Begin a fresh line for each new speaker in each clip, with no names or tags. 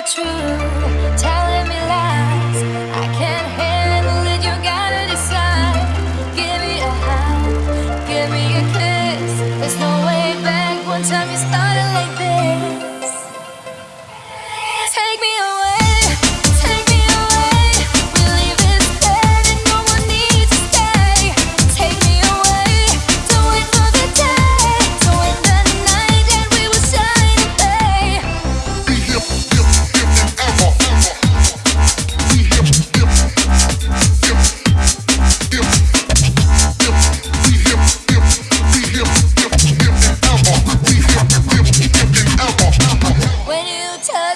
be
true, telling me lies. I can't handle it, you gotta decide. Give me a hug, give me a kiss. There's no way back once time you started.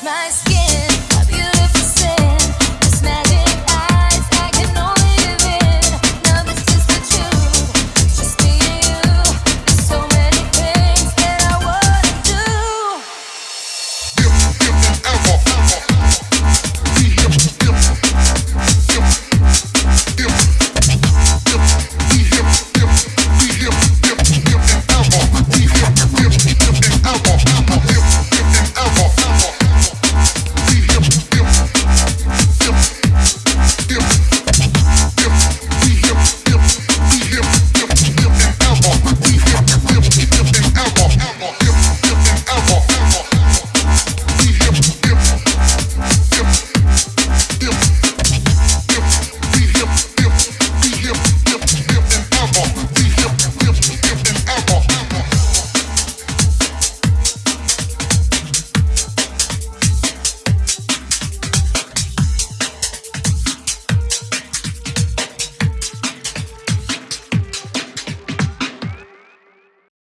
my skin.